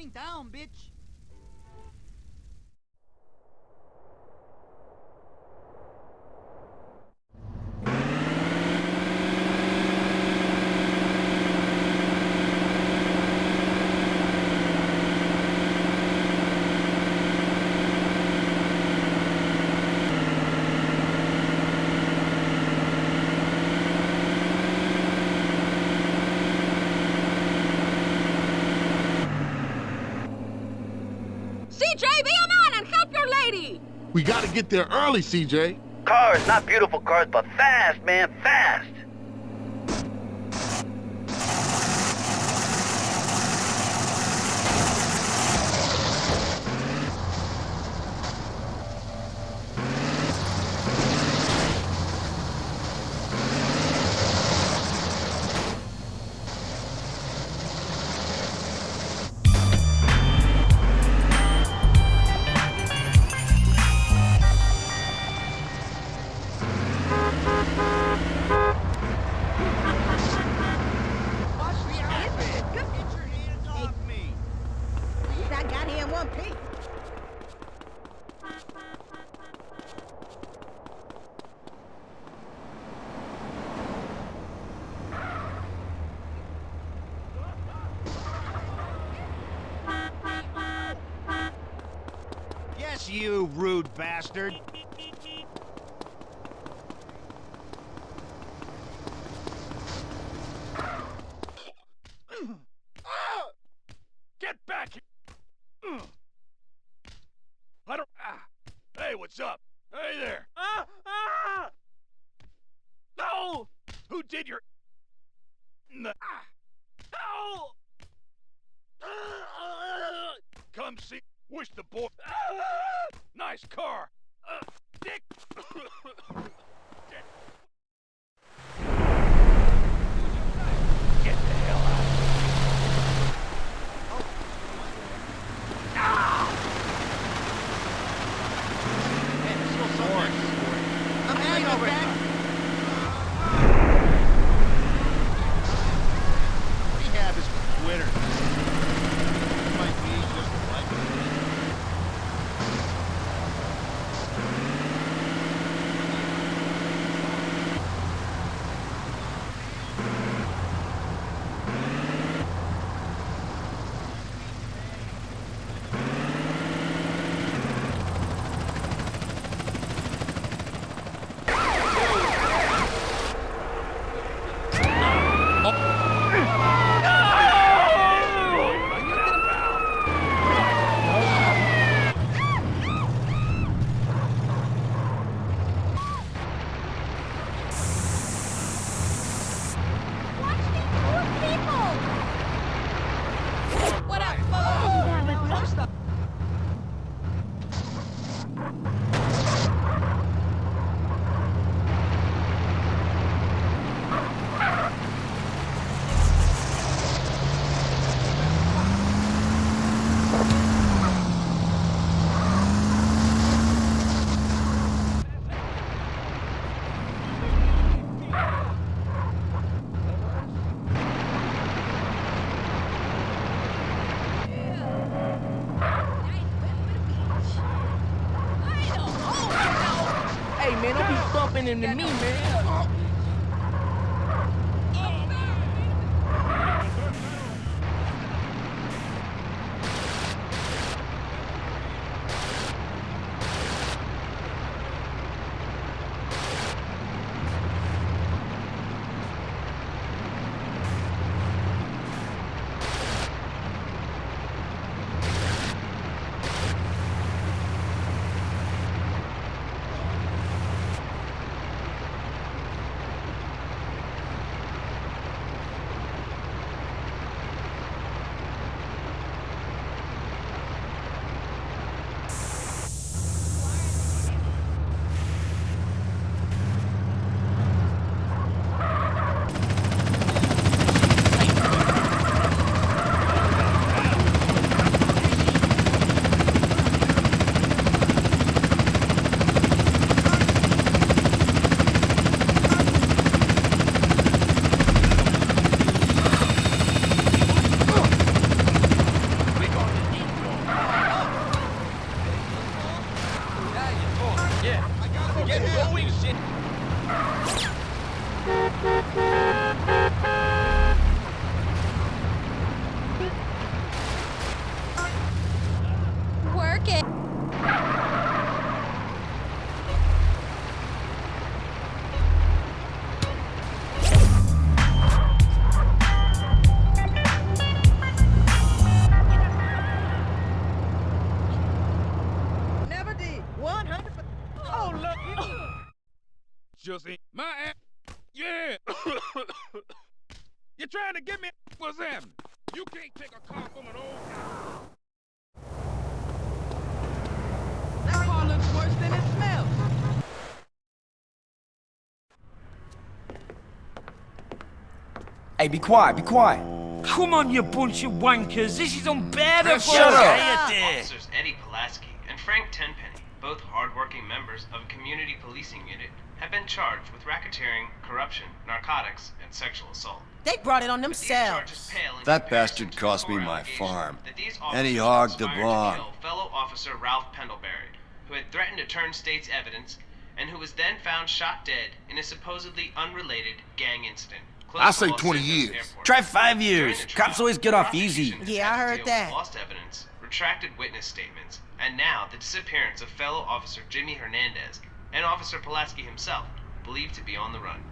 então, bitch. We gotta get there early, CJ. Cars, not beautiful cars, but fast, man, fast. Hey, be quiet, be quiet. Come on, you bunch of wankers. This is unbearable. Shut up. Officers Eddie Pulaski and Frank Tenpenny, both hardworking members of a community policing unit, have been charged with racketeering, corruption, narcotics, and sexual assault. They brought it on But these charges themselves. That bastard cost me my farm. that these And he hogged the conspired barn. Fellow officer Ralph Pendelbury, who had threatened to turn state's evidence, and who was then found shot dead in a supposedly unrelated gang incident. Close I say 20 years. Try five years. Cops always get off easy. Yeah, I heard deal that. Lost evidence, retracted witness statements, and now the disappearance of fellow officer Jimmy Hernandez and Officer Pulaski himself, believed to be on the run.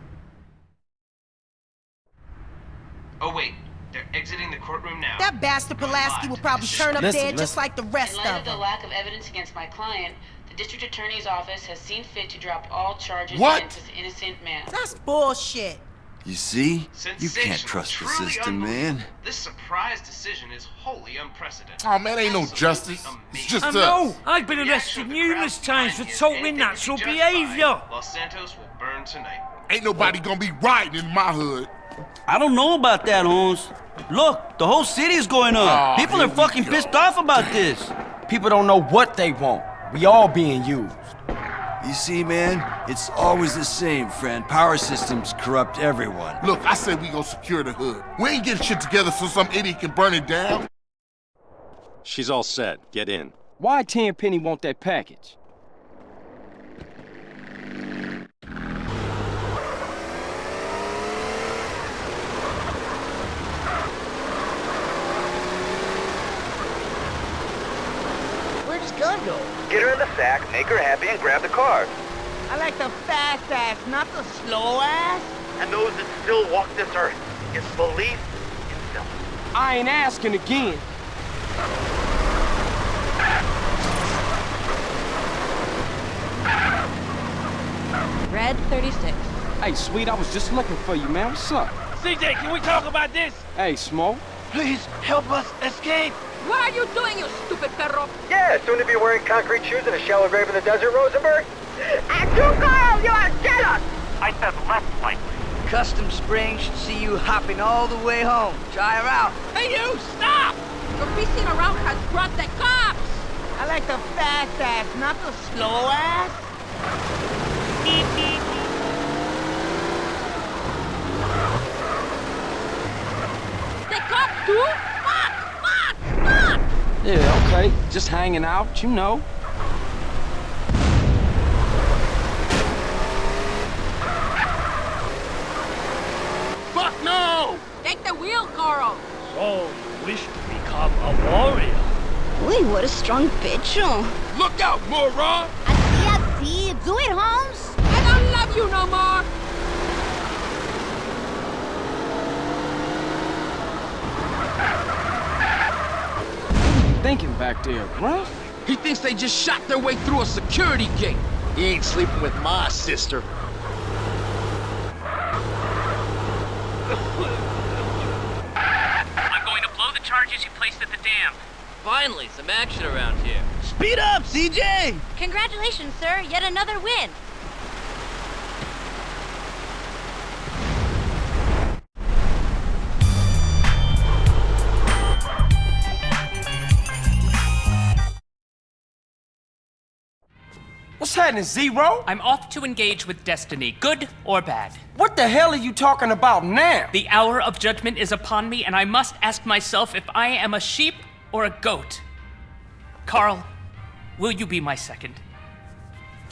Oh wait, they're exiting the courtroom now. That bastard Pulaski will probably the turn up Listen, dead just like the rest of them. In light of of the lack of evidence against my client, the district attorney's office has seen fit to drop all charges What? against this innocent man. That's bullshit. You see? You can't trust the truly system, man. This surprise decision is wholly unprecedented. Oh, man, ain't no Absolutely justice. It's just I us. know. I've been arrested numerous times for totally anything to be natural behavior. Los Santos will burn tonight. Ain't nobody gonna be riding in my hood. I don't know about that, Holmes. Look, the whole city's going up. Aw, People are fucking go. pissed off about this. People don't know what they want. We all being used. You see, man? It's always the same, friend. Power systems corrupt everyone. Look, I said we gonna secure the hood. We ain't getting shit together so some idiot can burn it down. She's all set. Get in. Why Tenpenny want that package? Where'd his gun go? Get her in the sack, make her happy, and grab the car. I like the fast ass, not the slow ass. And those that still walk this earth, is belief in self. I ain't asking again. Red 36. Hey, sweet, I was just looking for you, man. What's up? CJ, can we talk about this? Hey, Smoke. Please help us escape. What are you doing, you stupid perro? Yeah, soon to be wearing concrete shoes in a shallow grave in the desert, Rosenberg. And you, Carl, you are jealous. I said less likely. Custom Spring should see you hopping all the way home. Try her out. Hey, you, stop! Your pissing around has brought the cops. I like the fast ass, not the slow ass. The cops too? Fuck! Fuck! Fuck! Yeah, okay. Just hanging out, you know. Fuck no! Take the wheel, Carl. So, you wish to become a warrior? Uy, what a strong pecho. Look out, moron! Así, así. Do it, Holmes. I don't love you no more. Thinking back there, bruh. He thinks they just shot their way through a security gate. He ain't sleeping with my sister. I'm going to blow the charges you placed at the dam. Finally, some action around here. Speed up, CJ! Congratulations, sir. Yet another win. What's happening, Zero? I'm off to engage with destiny, good or bad. What the hell are you talking about now? The hour of judgment is upon me, and I must ask myself if I am a sheep or a goat. Carl, will you be my second?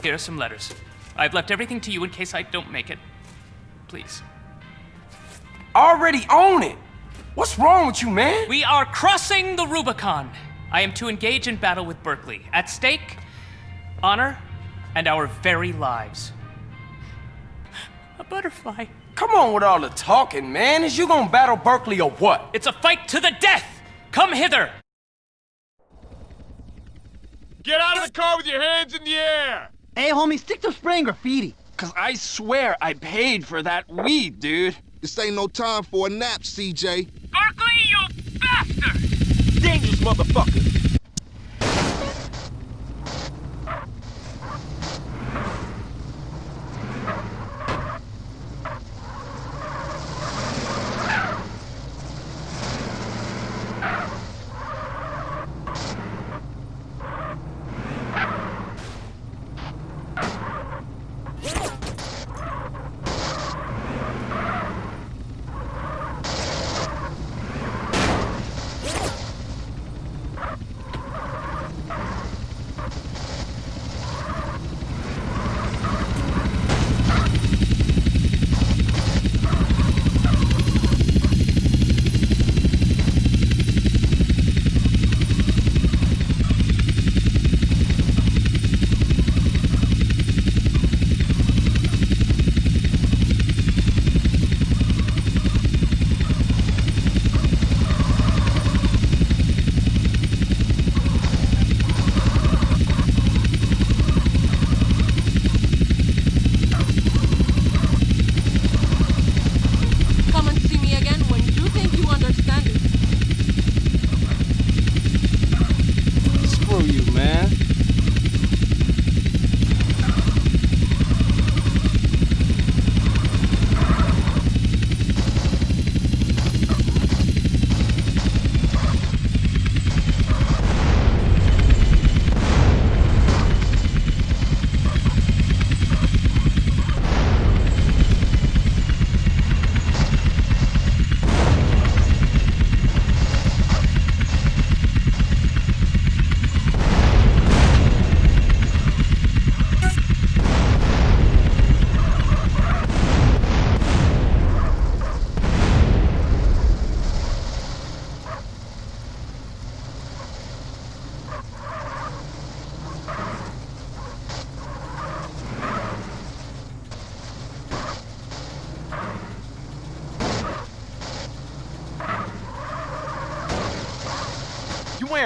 Here are some letters. I've left everything to you in case I don't make it. Please. Already own it. What's wrong with you, man? We are crossing the Rubicon. I am to engage in battle with Berkley. At stake, honor and our very lives. A butterfly. Come on with all the talking, man. Is you gonna battle Berkley or what? It's a fight to the death! Come hither! Get out of the car with your hands in the air! Hey, homie, stick to spraying graffiti. Cause I swear I paid for that weed, dude. This ain't no time for a nap, CJ. Berkley, you bastard! Dangerous motherfucker!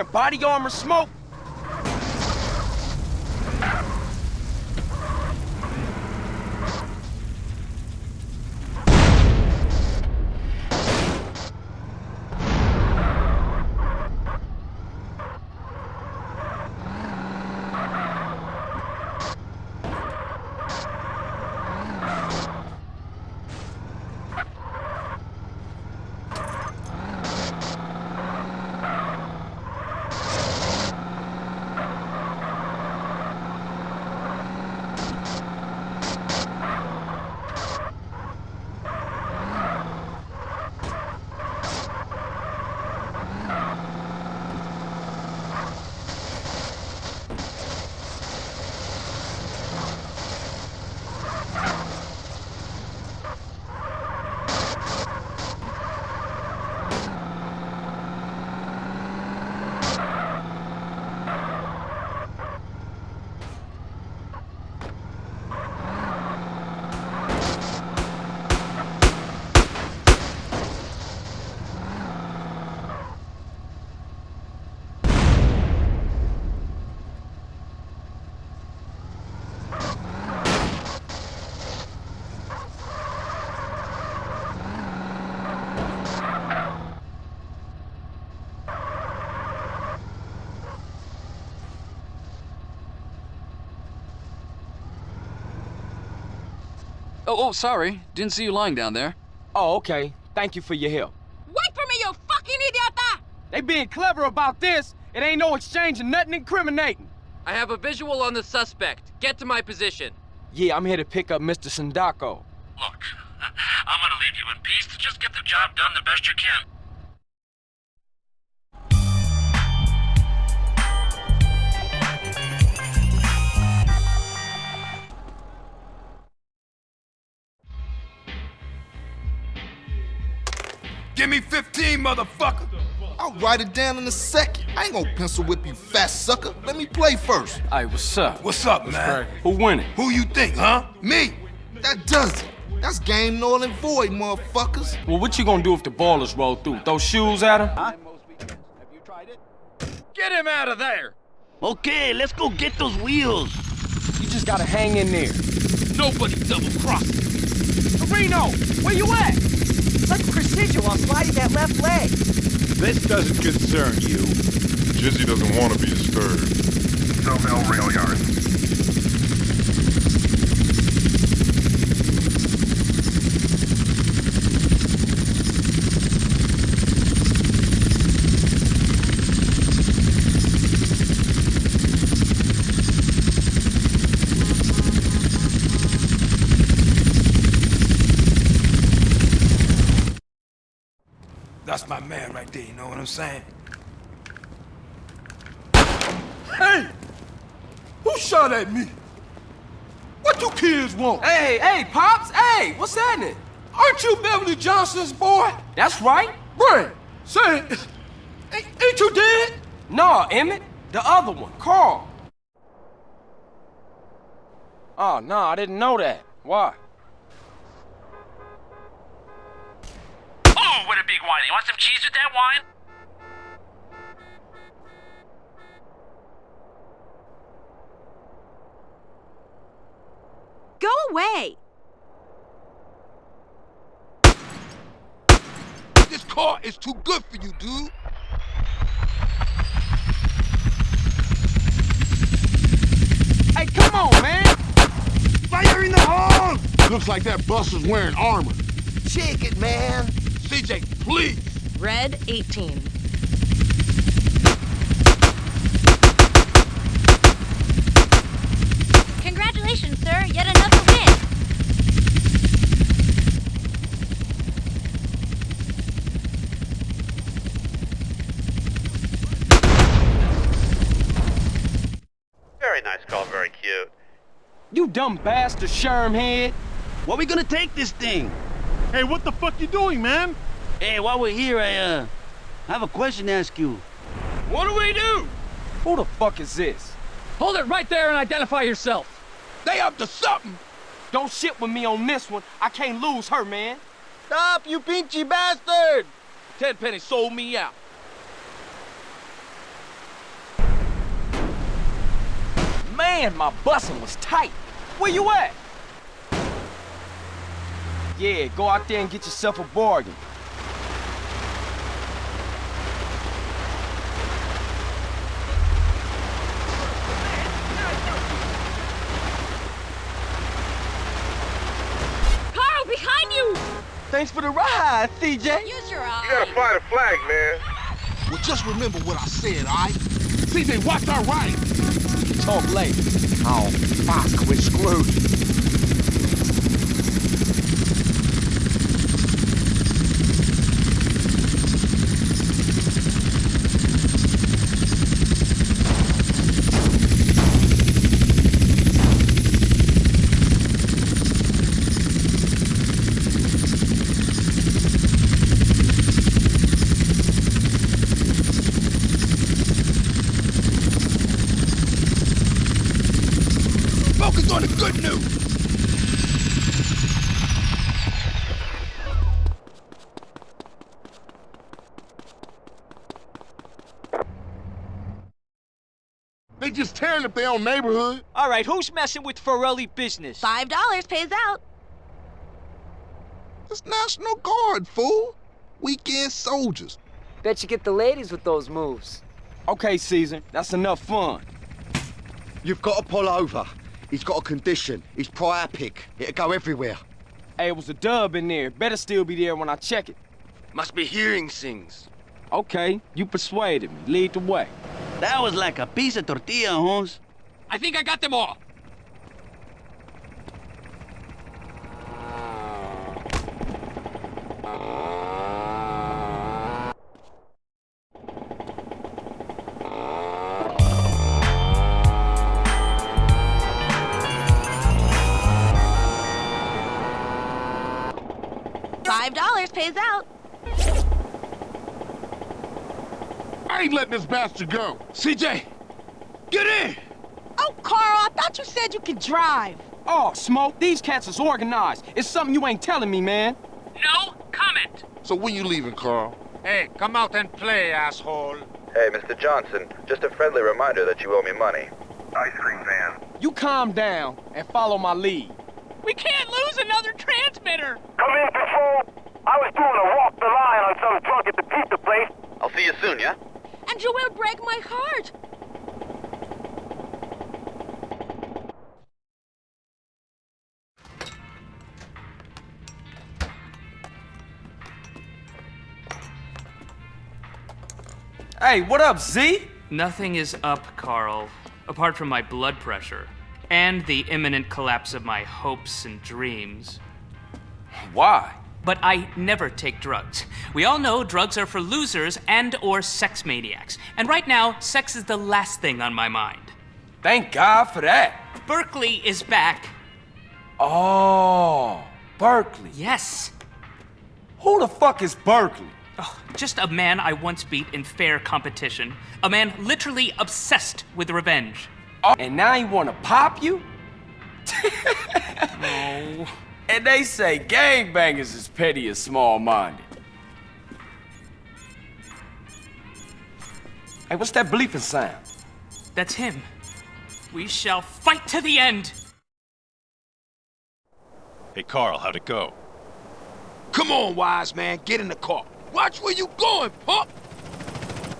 Wearing body armor smoke? Oh, oh, sorry. Didn't see you lying down there. Oh, okay. Thank you for your help. Wait for me, you fucking idiota! Ah! They being clever about this. It ain't no exchange and nothing incriminating. I have a visual on the suspect. Get to my position. Yeah, I'm here to pick up Mr. Sindacco. Look, I'm gonna leave you in peace. Just get the job done the best you can. Motherfucker! I'll write it down in a second. I ain't gonna pencil whip you, fat sucker. Let me play first. Hey, what's up? What's up, man? Who winning? Who you think, huh? Me. That does it. That's game null and void, motherfuckers. Well, what you gonna do if the ballers roll through? Throw shoes at him? Huh? Get him out of there! Okay, let's go get those wheels. You just gotta hang in there. Nobody double crossed. Reno, where you at? Like precision while sliding that left leg. This doesn't concern you. Jizzy doesn't want to be disturbed. Stovell Rail Yard. That's my man right there, you know what I'm saying? Hey! Who shot at me? What you kids want? Hey, hey, Pops, hey, what's happening? Aren't you Beverly Johnson's boy? That's right. Brent, say, ain't, ain't you dead? No, Emmet, the other one, Carl. Oh, no, I didn't know that. Why? Oh, what a big wine. You want some cheese with that wine? Go away! This car is too good for you, dude. Hey, come on, man! Fire in the hole! Looks like that bus is wearing armor. Shake it, man. CJ, please. Red 18. Congratulations, sir. Yet another win. Very nice call, very cute. You dumb bastard, Sherm head. Where we gonna take this thing? Hey, what the fuck you doing, man? Hey, while we're here, I, uh, I have a question to ask you. What do we do? Who the fuck is this? Hold it right there and identify yourself. They up to something. Don't shit with me on this one. I can't lose her, man. Stop, you pinchy bastard! Tenpenny sold me out. Man, my bussin' was tight. Where you at? Yeah, go out there and get yourself a bargain. Carl, behind you! Thanks for the ride, CJ. Use your eyes. You gotta fly the flag, man. Well, just remember what I said, all right? CJ, watch our right. We can talk later. Oh, fuck, we're screwed. Focus on the good news. They just tearing own neighborhood. All right, who's messing with Forelli business? Five dollars pays out. It's National Guard, fool. Weekend soldiers. Bet you get the ladies with those moves. Okay, Caesar, that's enough fun. You've got to pull over. He's got a condition. He's priapic. It'll go everywhere. Hey, it was a dub in there. Better still be there when I check it. Must be hearing things. Okay, you persuaded me. Lead the way. That was like a piece of tortilla, Holmes. I think I got them all. Five dollars pays out. I ain't letting this bastard go. CJ, get in! Oh, Carl, I thought you said you could drive. Oh, Smoke, these cats is organized. It's something you ain't telling me, man. No comment. So when you leaving, Carl? Hey, come out and play, asshole. Hey, Mr. Johnson, just a friendly reminder that you owe me money. Ice cream van. You calm down and follow my lead. We can't lose another transmitter. Come in, Patrol. I was doing a walk the line on some drunk at the pizza place. I'll see you soon, yeah? And you will break my heart. Hey, what up, Z? Nothing is up, Carl, apart from my blood pressure and the imminent collapse of my hopes and dreams. Why? But I never take drugs. We all know drugs are for losers and or sex maniacs. And right now, sex is the last thing on my mind. Thank God for that. Berkley is back. Oh, Berkley. Yes. Who the fuck is Berkley? Oh, just a man I once beat in fair competition. A man literally obsessed with revenge. Oh, and now he wanna pop you? no. And they say gangbangers is petty and small-minded. Hey, what's that bleeping sound? That's him. We shall fight to the end. Hey, Carl, how'd it go? Come on, wise man, get in the car. Watch where you going, pup!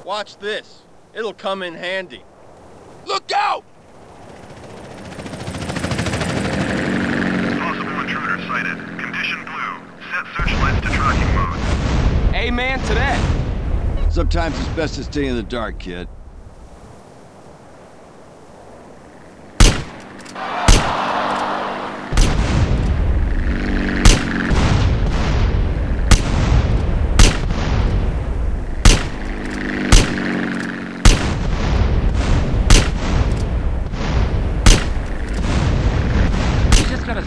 Watch this. It'll come in handy. Look out! Possible intruder sighted. Condition blue. Set searchlights to tracking mode. Amen to that. Sometimes it's best to stay in the dark, kid.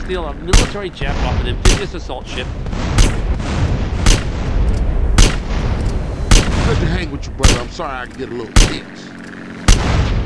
Steal a military jet off an amphibious assault ship. Good to hang with you, brother. I'm sorry I get a little tense.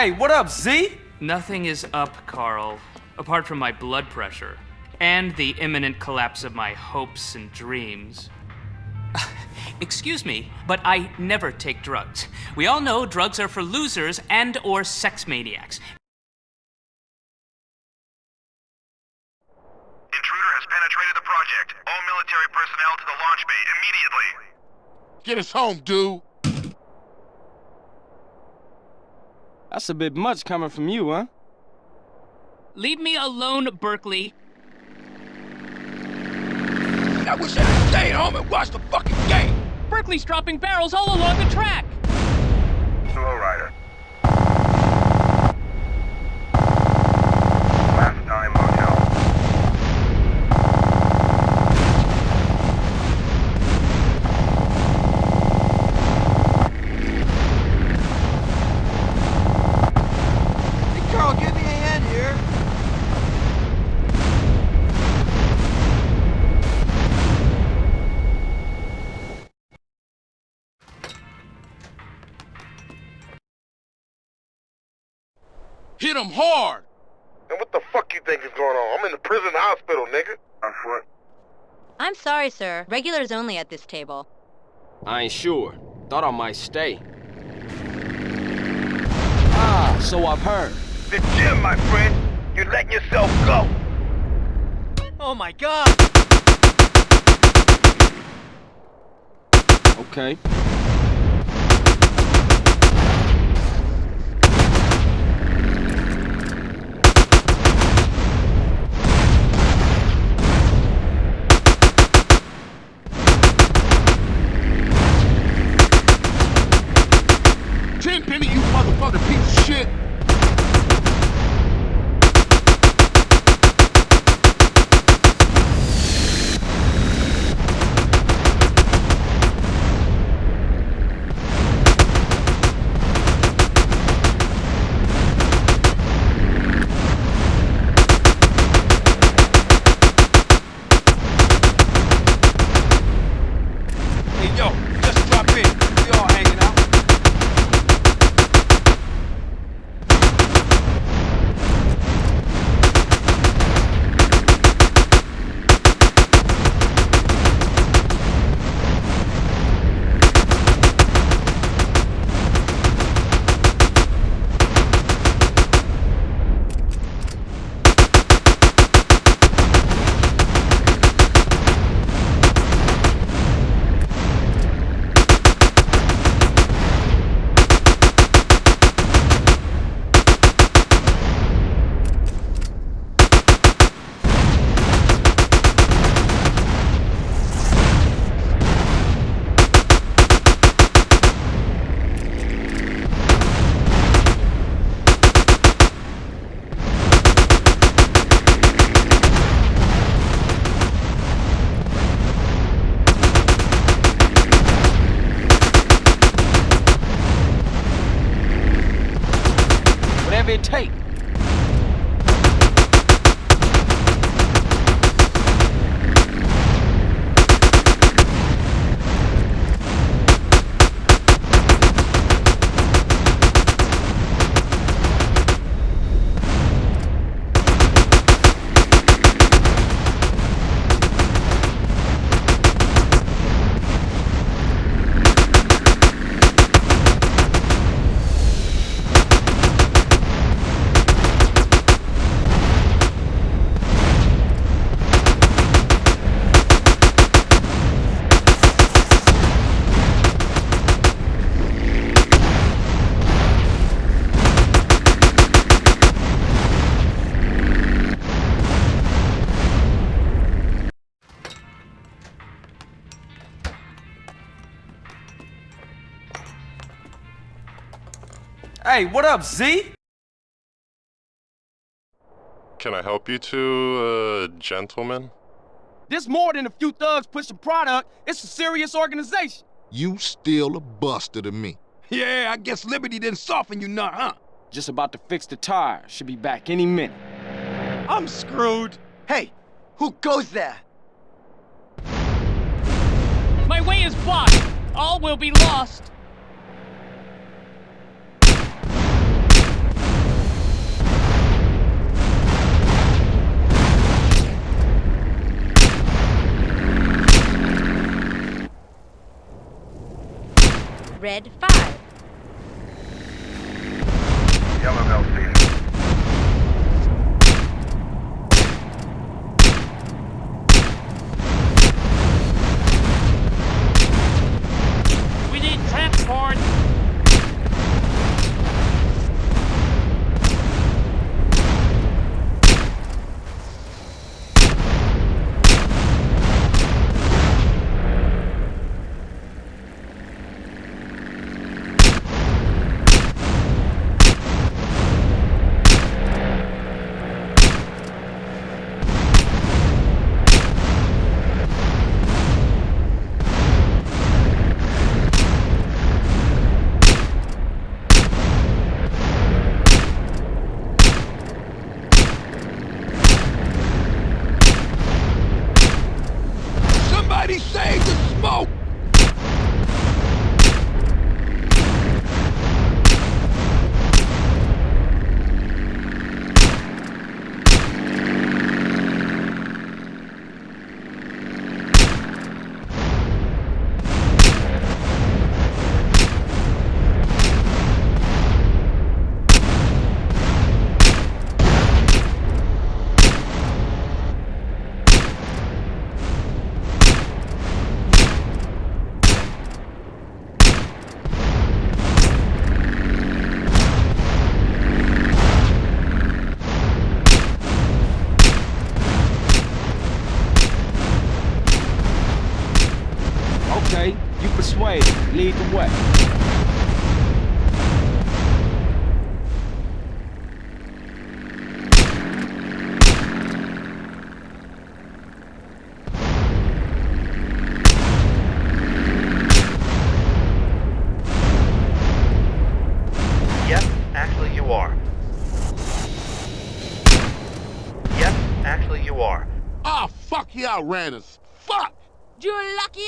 Hey, what up, Z? Nothing is up, Carl, apart from my blood pressure and the imminent collapse of my hopes and dreams. Excuse me, but I never take drugs. We all know drugs are for losers and or sex maniacs. Intruder has penetrated the project. All military personnel to the launch bay immediately. Get us home, dude. That's a bit much coming from you, huh? Leave me alone, Berkley. I wish I had stayed home and watched the fucking game. Berkley's dropping barrels all along the track. Slow rider. Hit him hard! And what the fuck you think is going on? I'm in the prison hospital, nigga. I'm foot. I'm sorry, sir. Regulars only at this table. I ain't sure. Thought I might stay. Ah, so I've heard. The gym, my friend. You're letting yourself go. Oh my god! Okay. Hey, what up, Z? Can I help you two, uh, gentlemen? This more than a few thugs pushing product. It's a serious organization. You still a buster to me. Yeah, I guess Liberty didn't soften you none, huh? Just about to fix the tire. Should be back any minute. I'm screwed. Hey, who goes there? My way is blocked. All will be lost. Red 5. Outran. Fuck! You lucky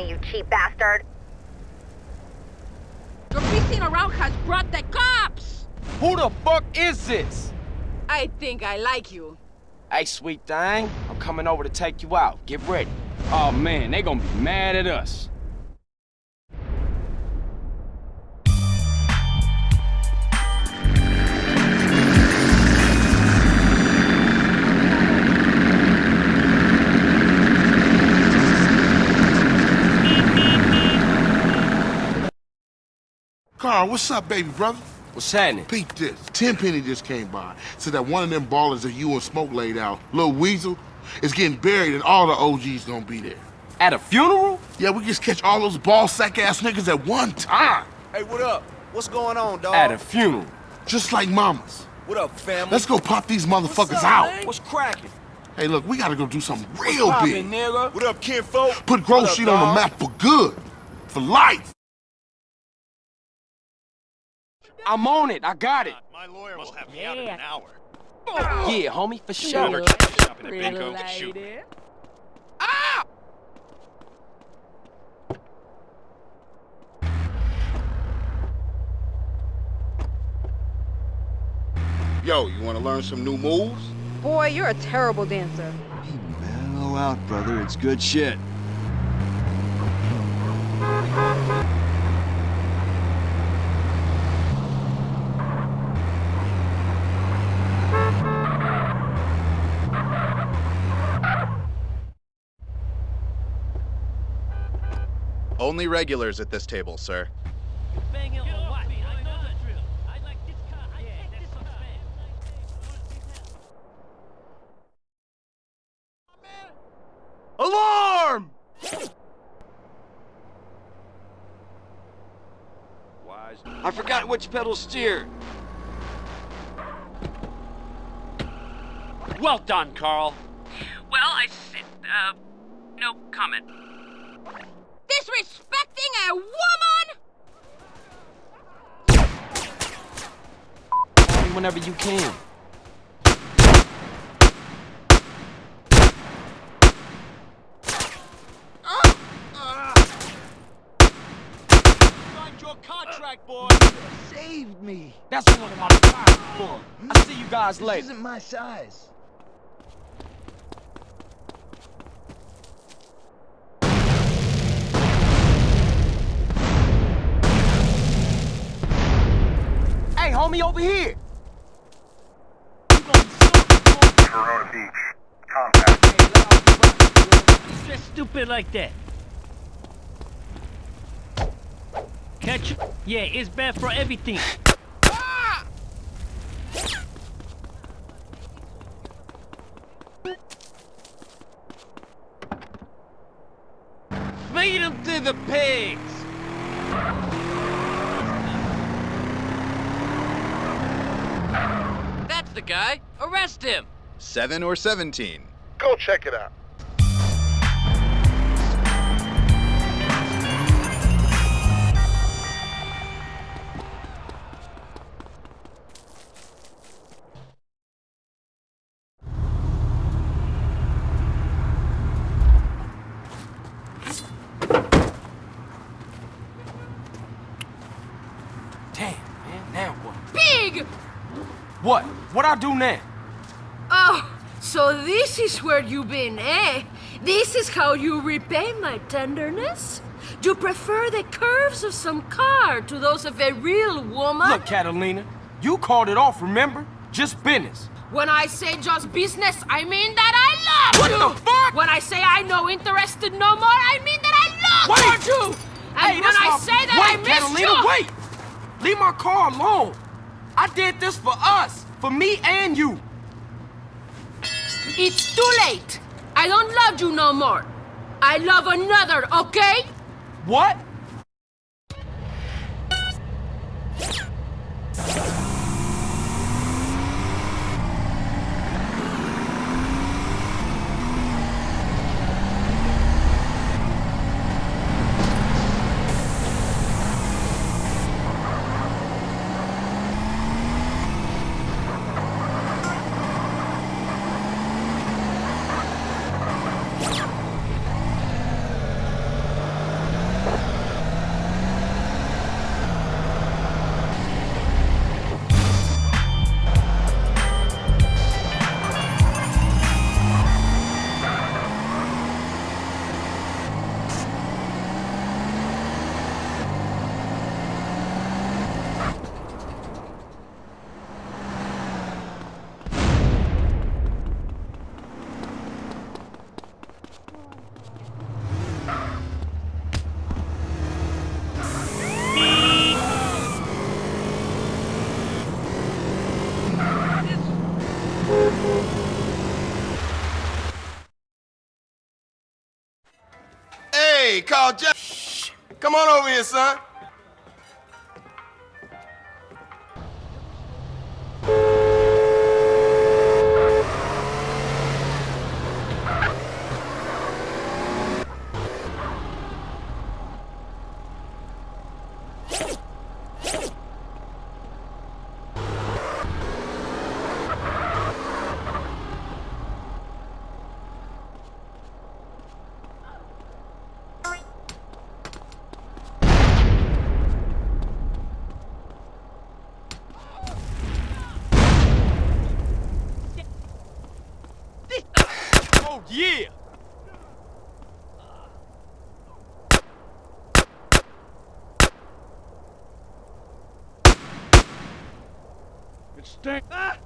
me, you cheap bastard. Your pissing around has brought the cops! Who the fuck is this? I think I like you. Hey, sweet thing. I'm coming over to take you out. Get ready. Oh, man, they gonna be mad at us. Carl, what's up, baby brother? What's happening? Peep this. Tenpenny just came by. Said that one of them ballers that you and Smoke laid out, Lil Weasel, is getting buried and all the OGs gonna be there. At a funeral? Yeah, we just catch all those ball sack ass niggas at one time. Hey, what up? What's going on, dog? At a funeral. Just like mamas. What up, family? Let's go pop these motherfuckers What's up, out. man? What's cracking? Hey, look, we gotta go do something real What's big. poppin', nigga? What up, kinfolk? Put Grove What Street on the map for good. For life. I'm on it. I got it. My lawyer will have me out in an hour. Yeah, homie, for sure. Whoever tries to shop in a bingo can shoot me. Ah! Yo, you wanna learn some new moves? Boy, you're a terrible dancer. Mellow out, brother. It's good shit. Only regulars at this table, sir. Alarm! I forgot which pedal steer. Well done, Carl. Well, I said, uh, no comment. Disrespecting a woman? Whenever you can. Signed your contract, boy. Saved me. That's what I'm talking for. I see you guys This later. isn't my size. Hey, homie, over here. Corona Beach. Contact. Just stupid like that. Catch? Yeah, it's bad for everything. Feed him to the pigs. That's the guy. Arrest him. Seven or 17? Go check it out. I do now? Oh, so this is where you've been, eh? This is how you repay my tenderness? You prefer the curves of some car to those of a real woman? Look, Catalina, you called it off, remember? Just business. When I say just business, I mean that I love what you! What the fuck? When I say I no interested no more, I mean that I love wait. you! And hey, when I say that wait, I miss Catalina, you... wait! Leave my car alone! I did this for us, for me and you. It's too late. I don't love you no more. I love another, okay? What? Come on over here, son. Oh, yeah! It stinks. Ah!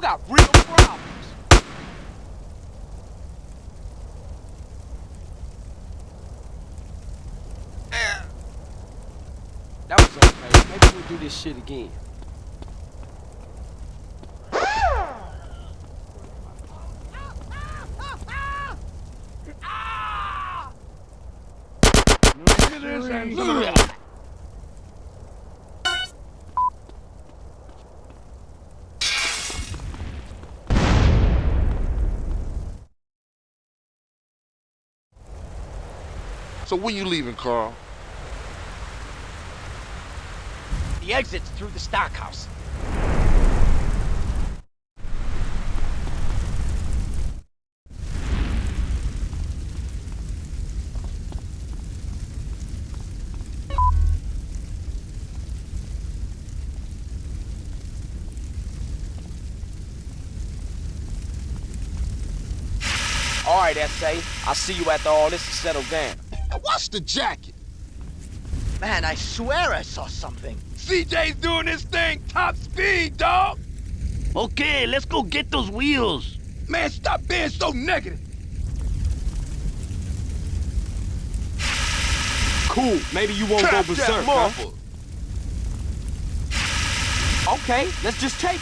You got real problems. That was okay. Maybe we'll do this shit again. Look at this and look at that. So when you leaving, Carl? The exit's through the stockhouse. All right, S.A. I'll see you after all this is settled down. What's the jacket? Man, I swear I saw something. CJ's doing this thing top speed, dog. Okay, let's go get those wheels. Man, stop being so negative. Cool. Maybe you won't Trap go that berserk, huh? Okay, let's just take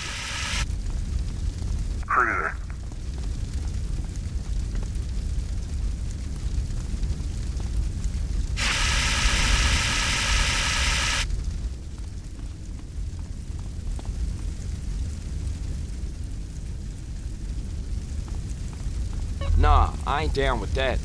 down with that.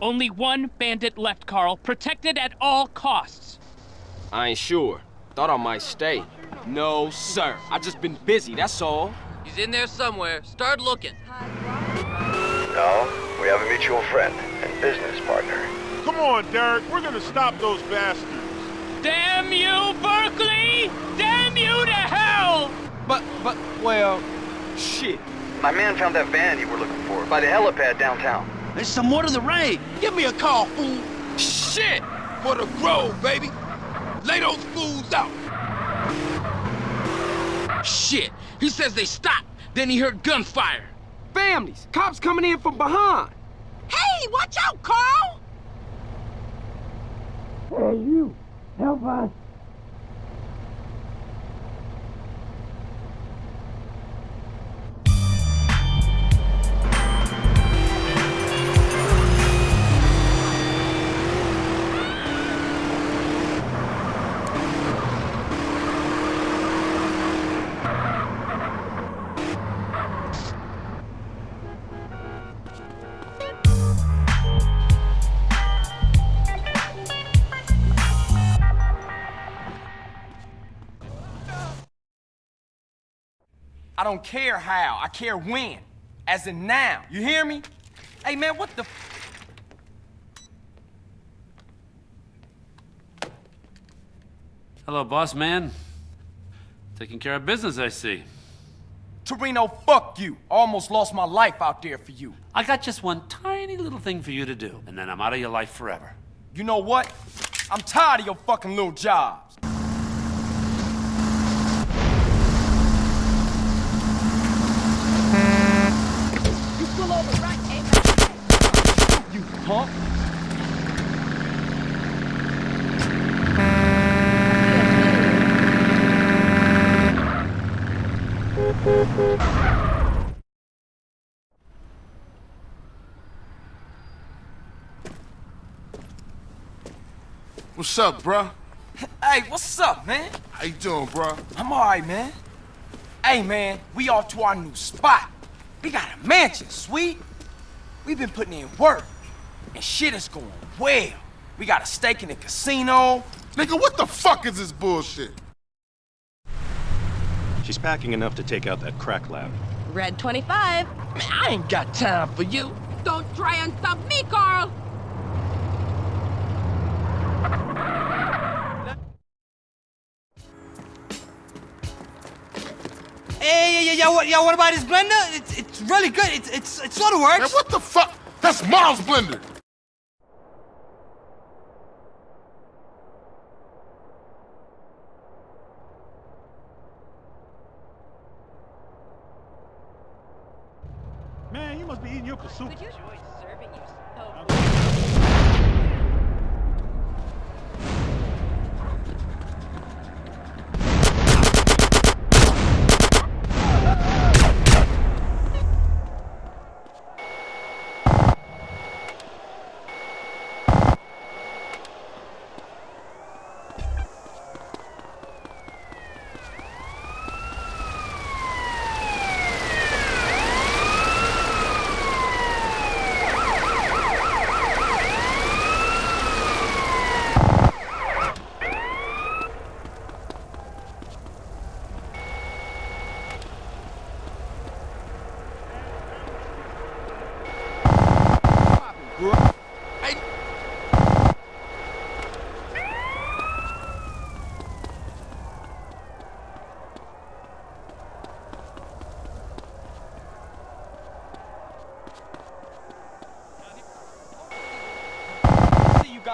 Only one bandit left, Carl. Protected at all costs. I ain't sure. Thought I might stay. No, sir. I just been busy, that's all. He's in there somewhere. Start looking. No, we have a mutual friend and business partner. Come on, Derek. We're gonna stop those bastards. Damn you, Berkley! Damn you to hell! But, but, well, shit. My man found that van you were looking for by the helipad downtown. There's some more to the raid. Give me a call, fool. Shit! For the grove, baby. Lay those fools out. Shit. He says they stopped. Then he heard gunfire. Families! Cops coming in from behind! Hey, watch out, Carl! Hey, you. Help us. Don't care how, I care when. As in now. You hear me? Hey, man, what the... Hello, boss man. Taking care of business, I see. Toreno, fuck you. Almost lost my life out there for you. I got just one tiny little thing for you to do, and then I'm out of your life forever. You know what? I'm tired of your fucking little jobs. You pull over right, aim You punk. What's up, bruh? Hey, what's up, man? How you doing, bruh? I'm alright, man. Hey, man, we off to our new spot. We got a mansion, sweet. We've been putting in work, and shit is going well. We got a stake in the casino. Nigga, what the fuck is this bullshit? She's packing enough to take out that crack lab. Red 25. Man, I ain't got time for you. Don't try and stop me, Carl! Hey, yeah, yeah, what, yeah, what about this blender? It's, it's really good. It's, it's, it sort of works. Man, what the fuck? That's Miles' blender. Man, you must be eating your pursuit. See you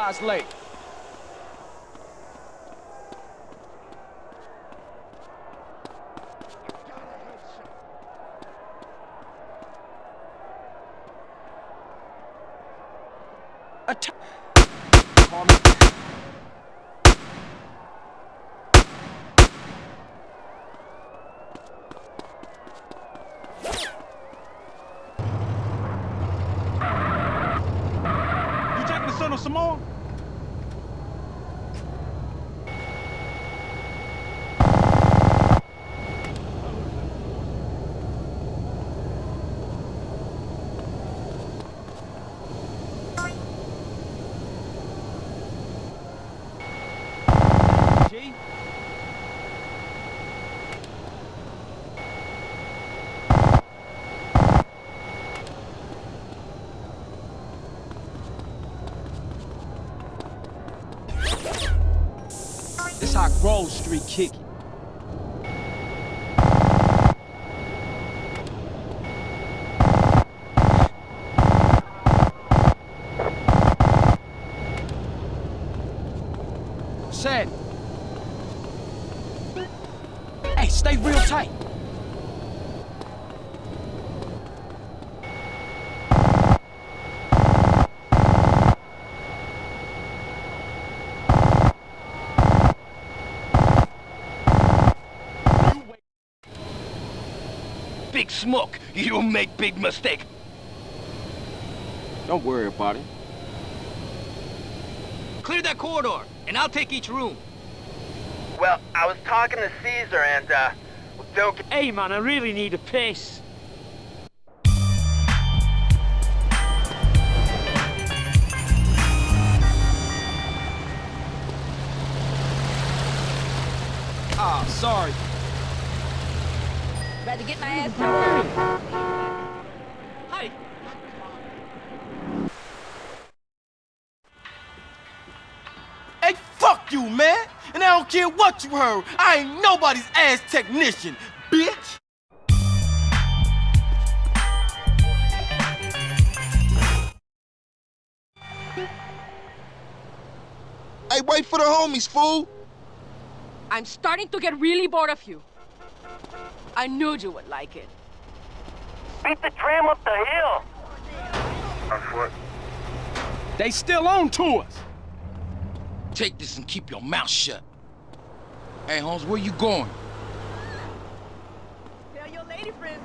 guys late. Atta- Call me. You taking the son of some more? G. This how Grove Street kick it. Hey, stay real tight. Big Smoke, you make big mistake. Don't worry about it. Clear that corridor, and I'll take each room. Well, I was talking to Cesar and, uh, don't get... Hey, man, I really need a piss. Ah, sorry. About to get my ass don't care what you heard. I ain't nobody's ass technician, bitch! Hey, wait for the homies, fool! I'm starting to get really bored of you. I knew you would like it. Beat the tram up the hill. On foot. They still on to us. Take this and keep your mouth shut. Hey, Holmes, where you going? Tell your lady friends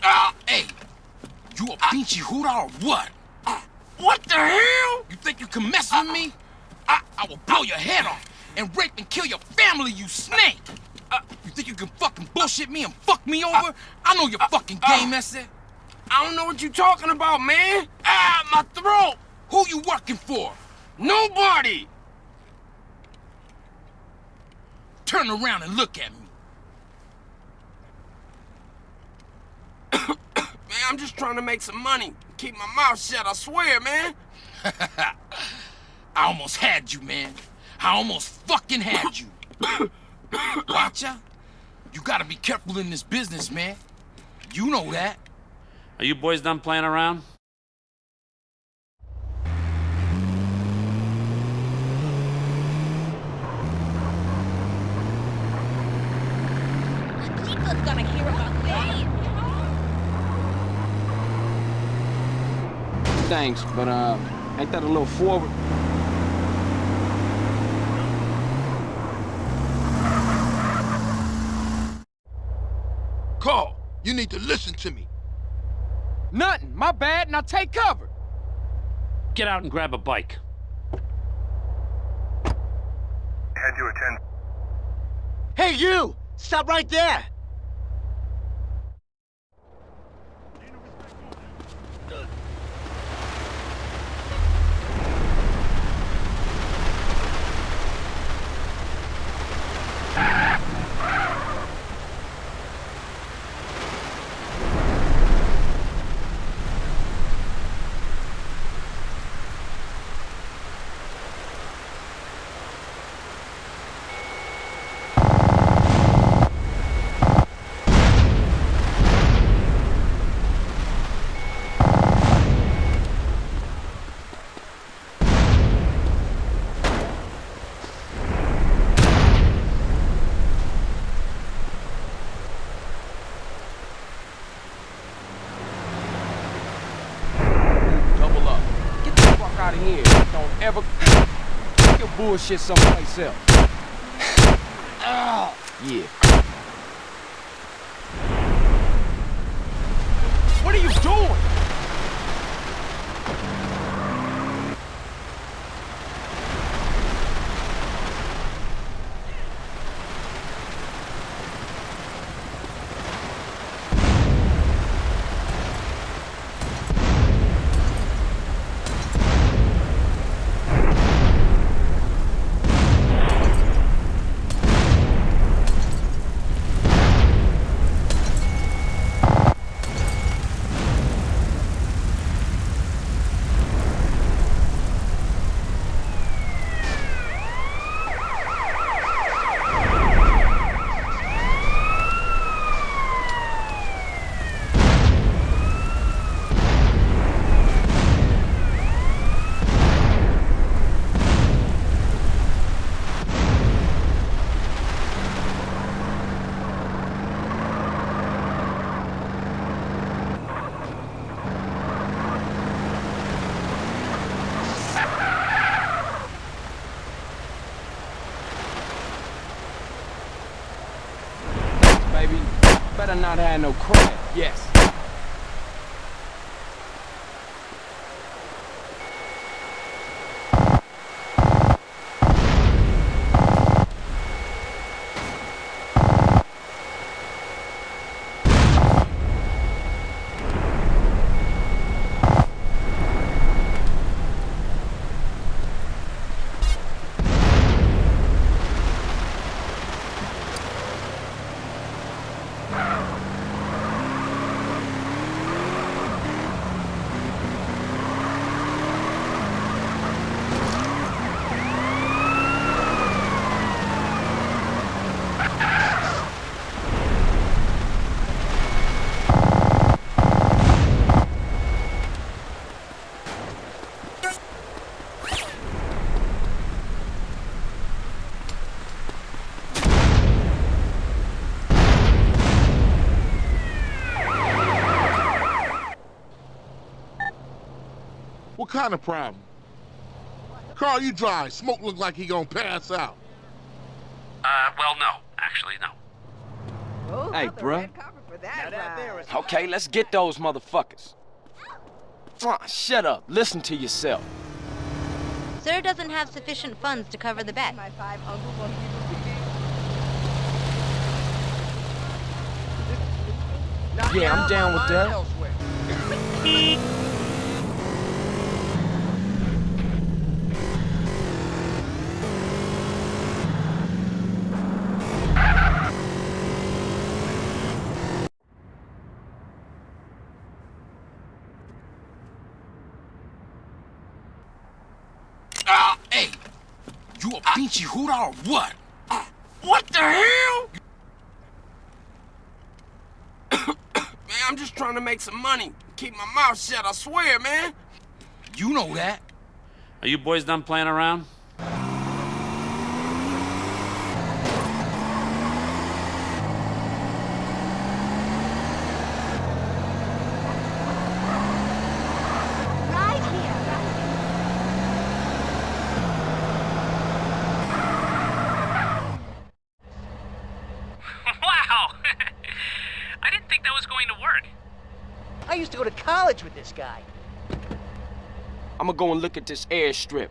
Ah, hey! You pinchy or what? what the hell? You think you can mess with me? I, I will blow your head off and rape and kill your family, you snake! Uh, you think you can fucking bullshit me and fuck me over? I know your fucking game, that's it. I don't know what you talking about, man. Ah, my throat! Who you working for? Nobody! Turn around and look at me. Man, I'm just trying to make some money. Keep my mouth shut, I swear, man. I almost had you, man. I almost fucking had you. Watcha? You gotta be careful in this business, man. You know that. Are you boys done playing around? People's gonna hear about this. Thanks, but uh, ain't that a little forward? Carl, you need to listen to me. Nothing. My bad. Now take cover. Get out and grab a bike. Head to a 10. Hey, you! Stop right there! Bullshit someplace else. Oh. Yeah. What are you doing? Baby, better not have no crap. Yes. What kind of problem? Carl, you drive. Smoke look like he gonna pass out. Uh, well, no. Actually, no. Hey, bruh. Okay, let's get those motherfuckers. Ah, shut up. Listen to yourself. Sir doesn't have sufficient funds to cover the bet. Yeah, I'm down with that. Ah, hey, a hooter or what? What the hell? Man, I'm just trying to make some money. Keep my mouth shut, I swear, man. You know that. Are you boys done playing around? wow! I didn't think that was going to work. I used to go to college with this guy. I'm gonna go and look at this airstrip.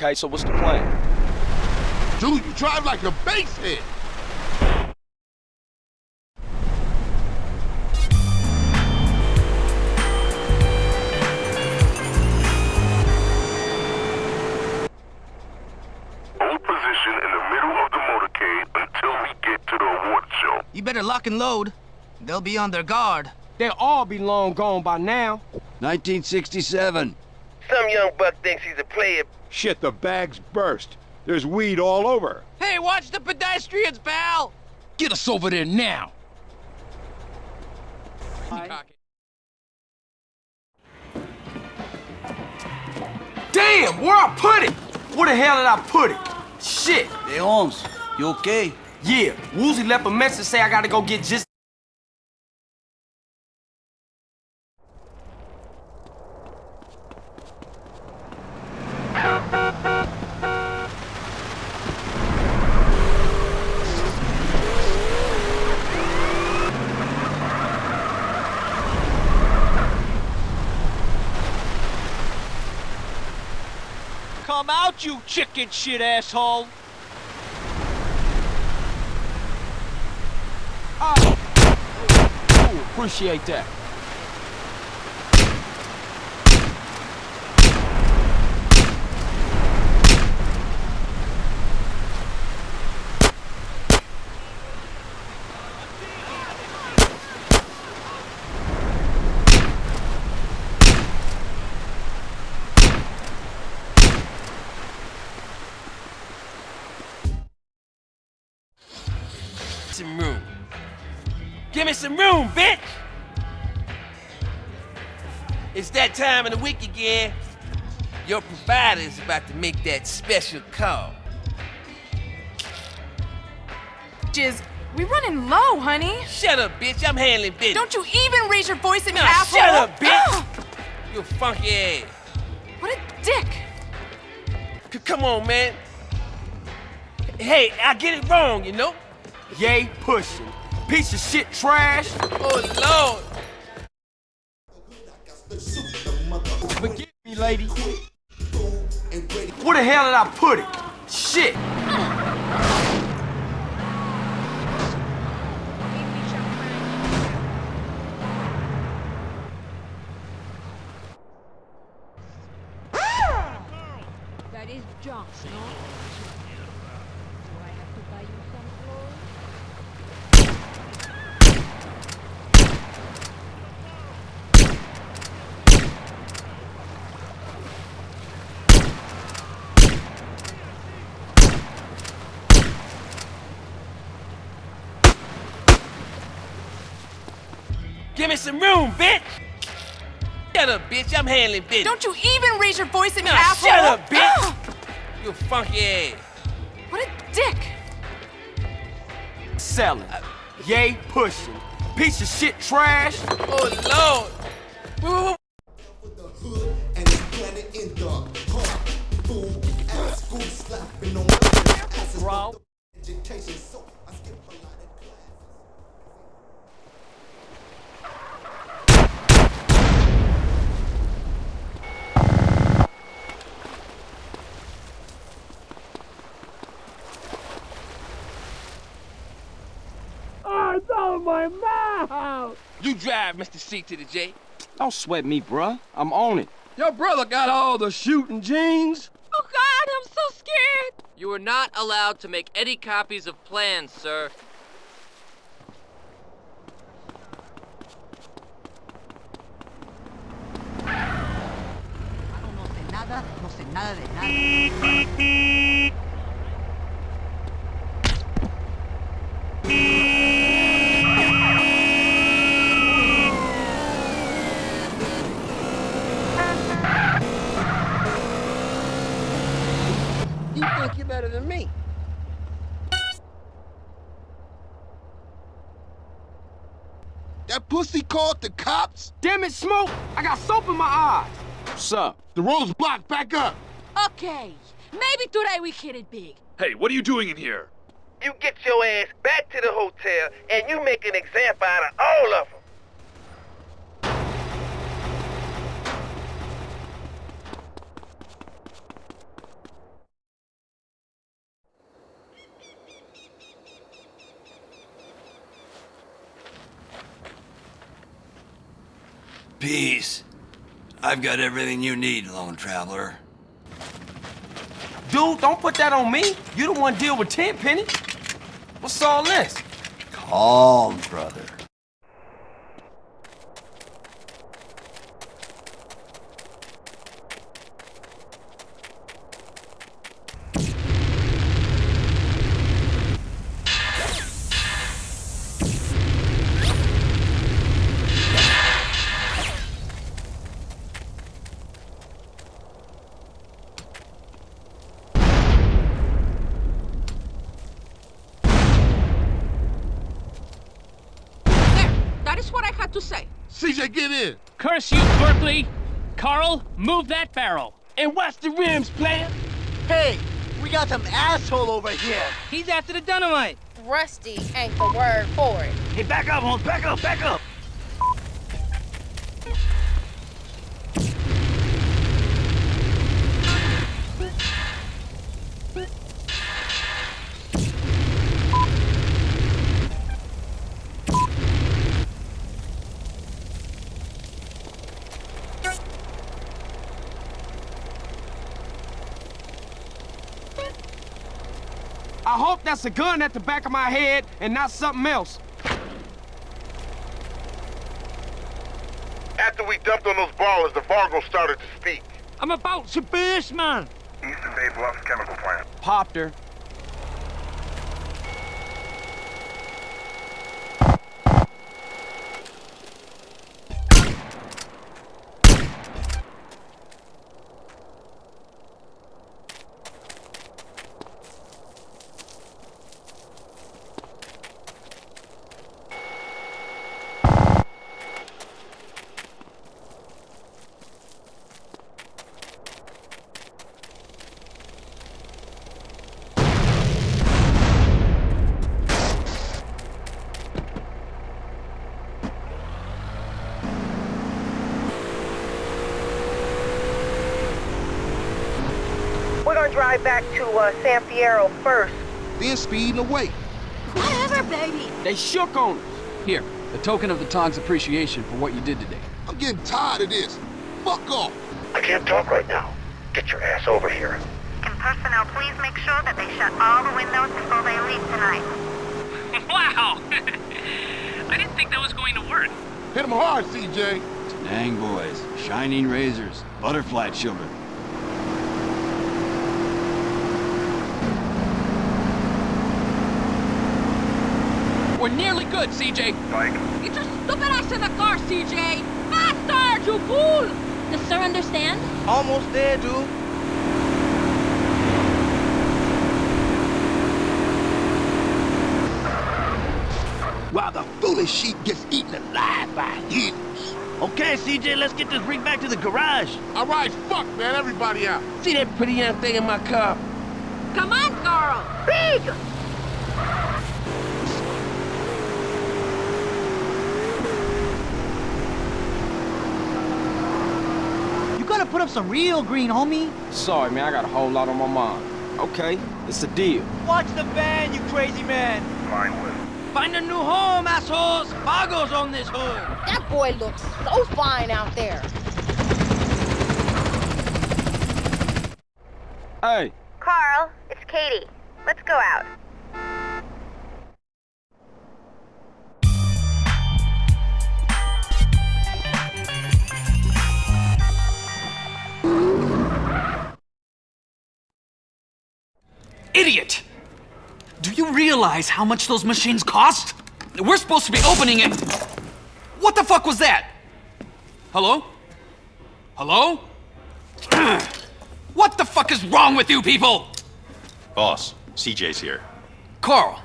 Okay, so what's the plan? Dude, you drive like a basehead. Hold position in the middle of the motorcade until we get to the award show. You better lock and load. They'll be on their guard. They'll all be long gone by now. 1967. Some young buck thinks he's a player. Shit, the bag's burst. There's weed all over. Hey, watch the pedestrians, pal! Get us over there now. Damn, where I put it? Where the hell did I put it? Shit. Hey, Holmes, you okay? Yeah, Woozie left a message say I gotta go get just. Come out, you chicken shit asshole! Ah. Ooh, appreciate that. Me some room, bitch! It's that time of the week again. Your provider is about to make that special call. Jizz, we running low, honey. Shut up, bitch. I'm handling business. Don't you even raise your voice at me, Nah, asshole. shut up, bitch. You funky ass. what a dick. C- come on, man. Hey, I get it wrong, you know? Yay, pushing. Piece of shit trash. Oh, Lord. Forgive me, lady. Where the hell did I put it? Shit. That is junk, no? Do I have to buy you some clothes? Give me some room, bitch. Shut up, bitch. I'm handling business. Don't you even raise your voice at me, Nah, asshole. shut up, bitch. Ah! You funky ass. what a dick. Selling. Yay, pushing. Piece of shit trash. Oh, Lord. Woo, woo, Mr. C to the J. Don't sweat me, bruh. I'm on it. Your brother got all the shooting genes. Oh God, I'm so scared. You are not allowed to make any copies of plans, sir. Ah. No sé nada, no sé nada de nada. That pussy called the cops? Damn it, Smoke! I got soap in my eyes. What's up? The road's blocked. Back up. Okay, maybe today we hit it big. Hey, what are you doing in here? You get your ass back to the hotel and you make an example out of all of them. Peace. I've got everything you need, lone traveler. Dude, don't put that on me. You the one to deal with Tenpenny. What's all this? Calm, brother. There, that is what I had to say. CJ, get in. Curse you, Berkley! Carl, move that barrel. And watch the rims, player. Hey, we got some asshole over here. He's after the dynamite. Rusty ain't the word for it. Hey, back up, Holmes. Back up, back up. That's a gun at the back of my head and not something else. After we dumped on those ballers, the Vargo started to speak. I'm about to burst, man. Eastern Bay Bluffs Chemical Plant. Popped her. We're gonna drive back to uh, San Fierro first. Then speeding away. Whatever, baby. They shook on us. Here, a token of the Tong's appreciation for what you did today. I'm getting tired of this. Fuck off. I can't talk right now. Get your ass over here. Can personnel please make sure that they shut all the windows before they leave tonight? wow! I didn't think that was going to work. Hit him hard, CJ. Dang boys, shining razors, butterfly children. We're nearly good, CJ. Mike. Get your stupid ass in the car, CJ! Faster, you fool! Does sir understand? Almost there, dude. While the foolish sheep gets eaten alive by hens. Okay, CJ, let's get this rig back to the garage. All right, fuck, man. Everybody out. See that pretty young thing in my car? Come on, Carl! Big! You gotta put up some real green, homie. Sorry, man, I got a whole lot on my mind. Okay, it's a deal. Watch the van, you crazy man. Line with. Find a new home, assholes! Fargo's on this hood! That boy looks so fine out there. Hey, Carl, it's Katie. Let's go out. Idiot! Do you realize how much those machines cost? We're supposed to be opening it. What the fuck was that? Hello? Hello? what the fuck is wrong with you people? Boss, CJ's here. Carl,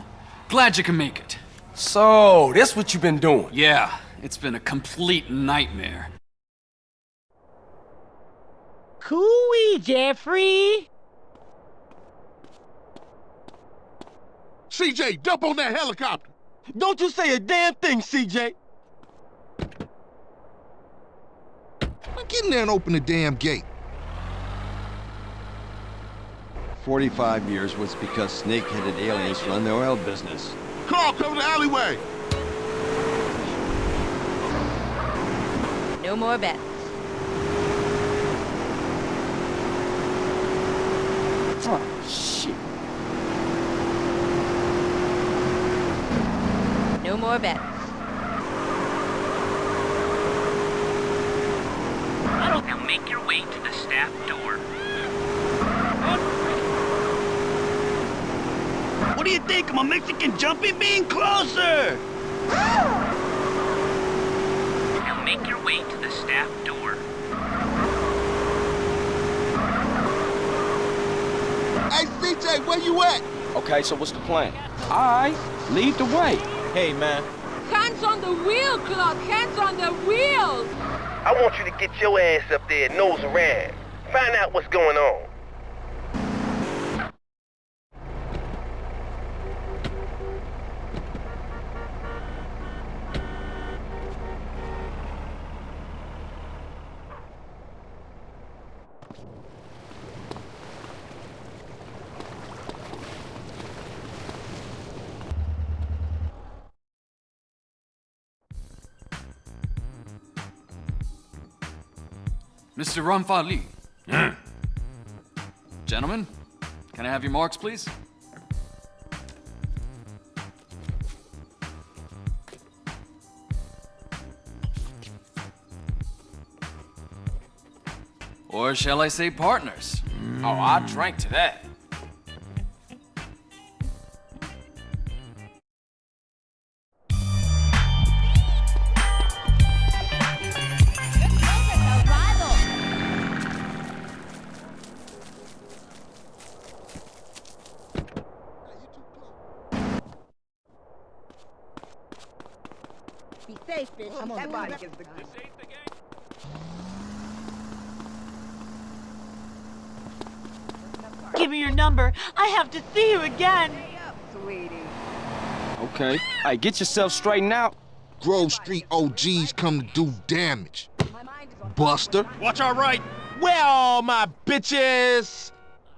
glad you can make it. So, this what you've been doing? Yeah, it's been a complete nightmare. Cooey, Jeffrey. CJ, dump on that helicopter. Don't you say a damn thing, CJ. Get in there and open the damn gate. 45 years was because snake-headed aliens run the oil business. Carl, cover the alleyway. No more bets. No more bets. Now make your way to the staff door. What do you think? I'm a Mexican jumping bean closer! Now make your way to the staff door. Hey, CJ, where you at? Okay, so what's the plan? Alright, lead the way. Hey, man. Hands on the wheel, Clark! Hands on the wheel! I want you to get your ass up there nose around. Find out what's going on. Mr. Ramfali. Gentlemen, can I have your marks, please? Or shall I say partners? Mm. Oh, I drank to that. Come on, that body gets the Give me your number. I have to see you again. sweetie. Okay. Hey, get yourself straightened out. Grove Street OGs come to do damage. Buster. Watch our right. Where are my bitches?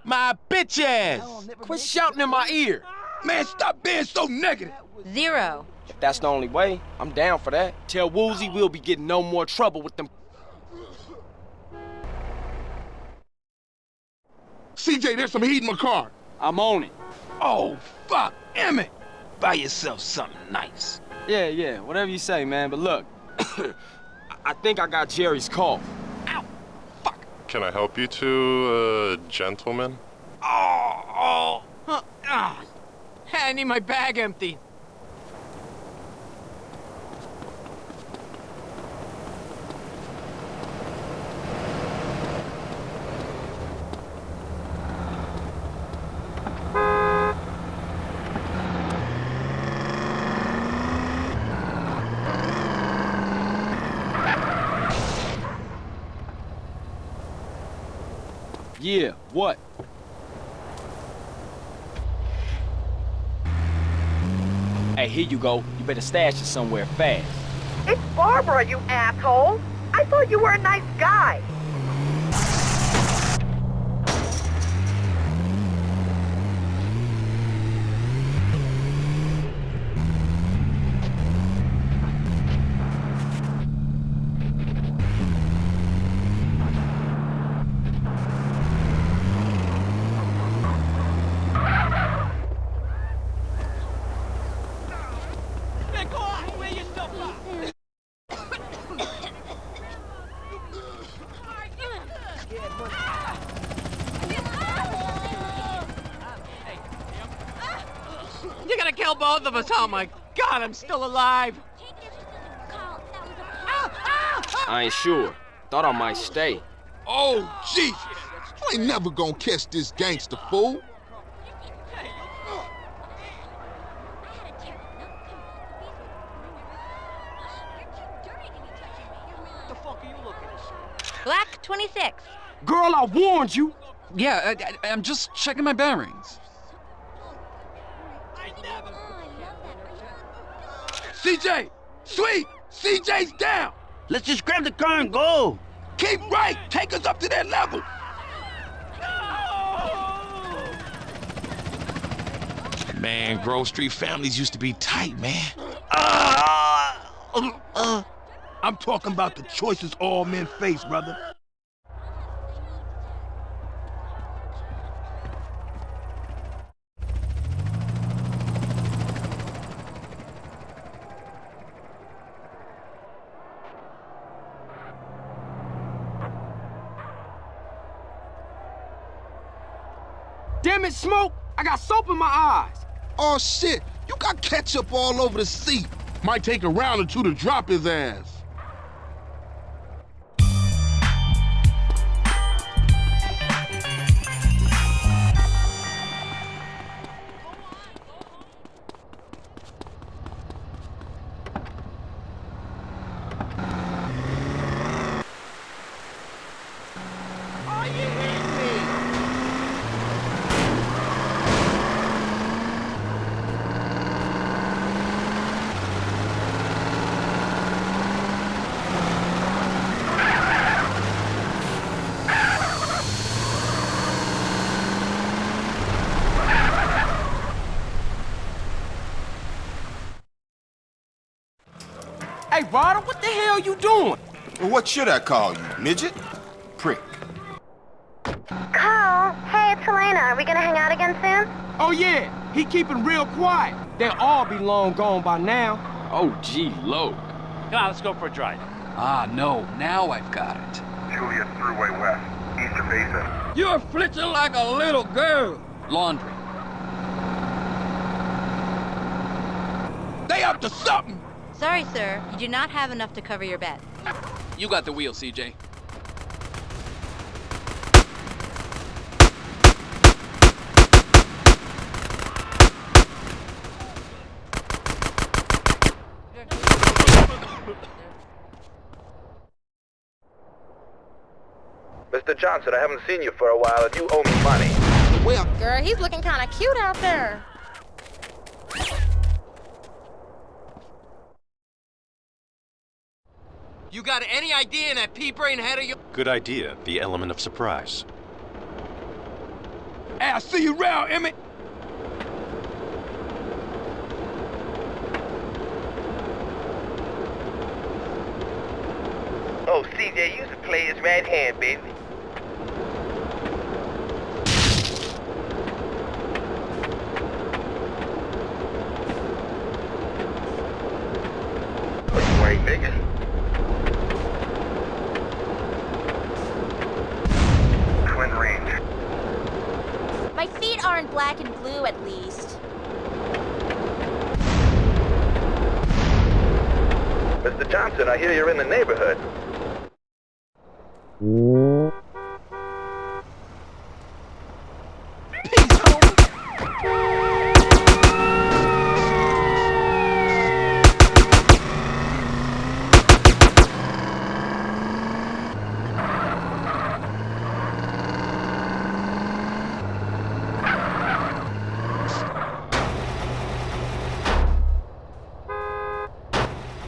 My bitches! Quit shouting in my ear. Man, stop being so negative. Zero. If that's the only way, I'm down for that. Tell Woozie we'll be getting no more trouble with them. CJ, there's some heat in my car. I'm on it. Oh, fuck, Emmet. Buy yourself something nice. Yeah, yeah, whatever you say, man. But look, I think I got Jerry's call. Out. Fuck. Can I help you two, uh, gentlemen? Oh, oh. Huh, ah. I need my bag empty. Yeah, what? Hey, here you go. You better stash it somewhere fast. It's Barbara, you asshole. I thought you were a nice guy. You're gonna kill both of us. Oh my god, I'm still alive. I ain't sure. Thought I might stay. Oh, Jesus! You ain't never gonna catch this gangster fool. Black 26. Girl, I warned you. Yeah, I, I, I'm just checking my bearings. CJ! Sweet! CJ's down! Let's just grab the car and go. Keep right! Take us up to that level! Man, Grove Street families used to be tight, man. Uh, I'm talking about the choices all men face, brother. Damn it, Smoke! I got soap in my eyes! Oh, shit! You got ketchup all over the seat. Might take a round or two to drop his ass. Hey, what the hell you doing? Well, what should I call you, midget? Prick. Carl, hey, it's Helena. Are we gonna hang out again soon? Oh, yeah. He keeping real quiet. They'll all be long gone by now. Oh, gee, Loke. Come on, let's go for a drive. Ah, no. Now I've got it. Julius Thruway West, Easter Basin. You're flitting like a little girl. Laundry. They up to something. Sorry, sir. You do not have enough to cover your bet. You got the wheel, CJ. Mr. Johnson, I haven't seen you for a while and you owe me money. Well, Girl, he's looking kind of cute out there. You got any idea in that pea brain head of yours? Good idea, the element of surprise. Hey, I see you around, Emmet. Oh, CJ, you should play his right hand, baby. Oh, you ain't nigga. Twin range. My feet aren't black and blue, at least. Mr. Johnson, I hear you're in the neighborhood.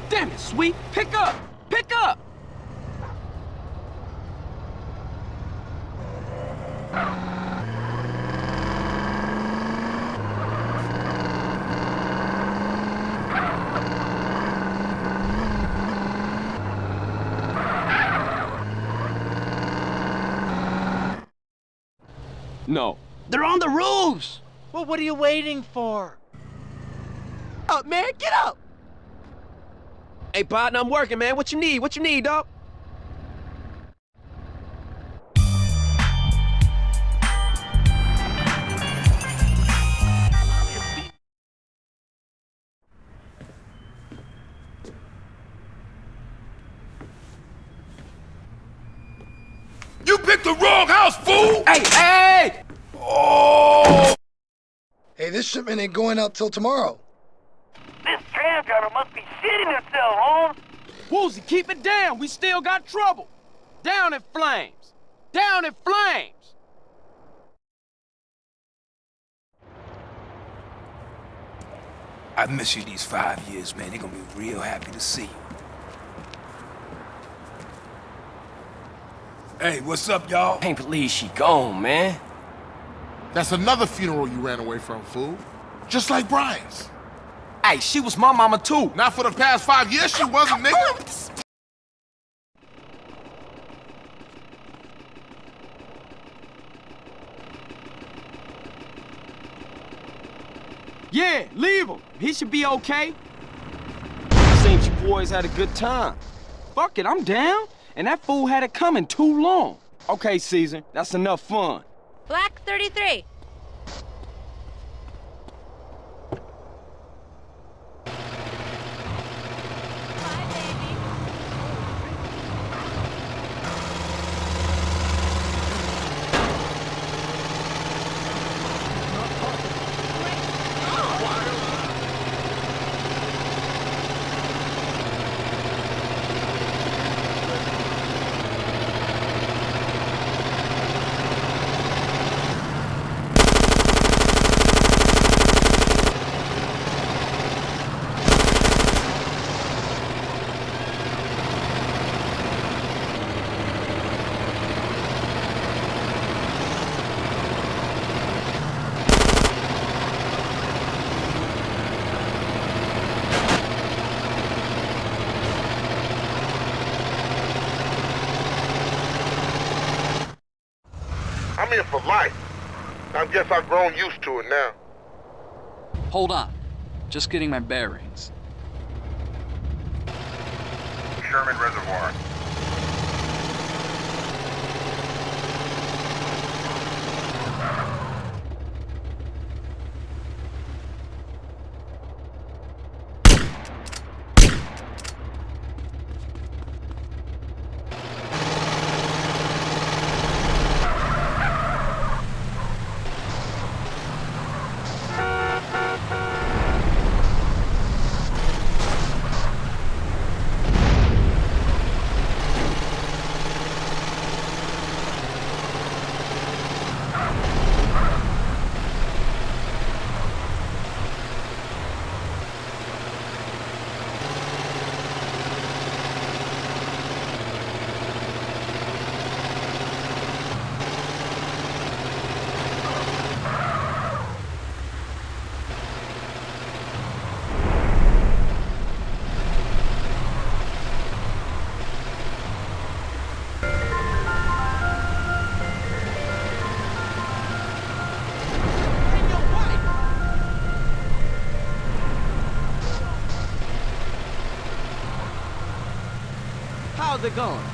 Damn it, Sweet. Pick up. Pick up. No. They're on the roofs. Well, what are you waiting for? Up, man, get up. Hey, partner, I'm working, man. What you need? What you need, dog? Hey, this ain't going out till tomorrow. This tram driver must be shitting himself, Holmes. Woozie, keep it down. We still got trouble. Down in flames. Down in flames. I've missed you these five years, man. They're gonna be real happy to see you. Hey, what's up, y'all? Can't believe she gone, man. That's another funeral you ran away from, fool. Just like Brian's. Hey, she was my mama too. Not for the past five years she wasn't, nigga. Yeah, leave him. He should be okay. Seems you boys had a good time. Fuck it, I'm down. And that fool had it coming too long. Okay, Cesar, that's enough fun. Black 33. I'm here for life. I guess I've grown used to it now. Hold on. Just getting my bearings. It going?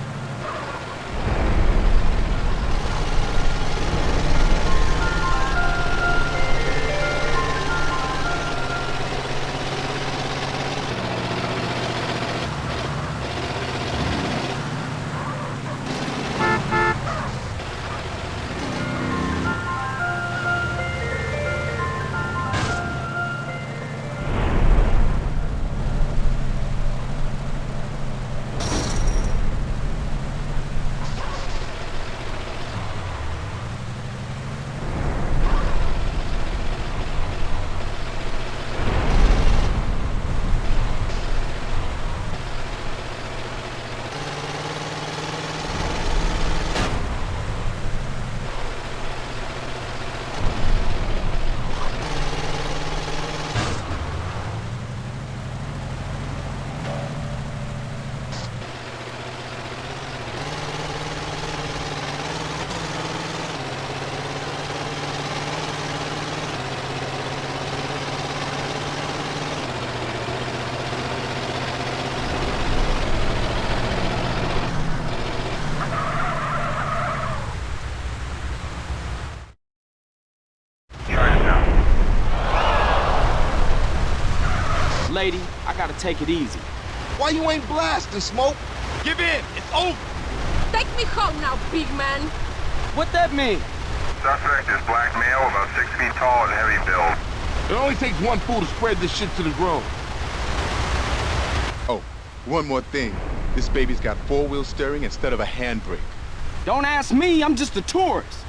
Take it easy. Why you ain't blasting, Smoke? Give in. It's over. Take me home now, big man. What that mean? Suspect is black male, about six feet tall and heavy build. It only takes one fool to spread this shit to the grown. Oh, one more thing. This baby's got four-wheel steering instead of a handbrake. Don't ask me, I'm just a tourist.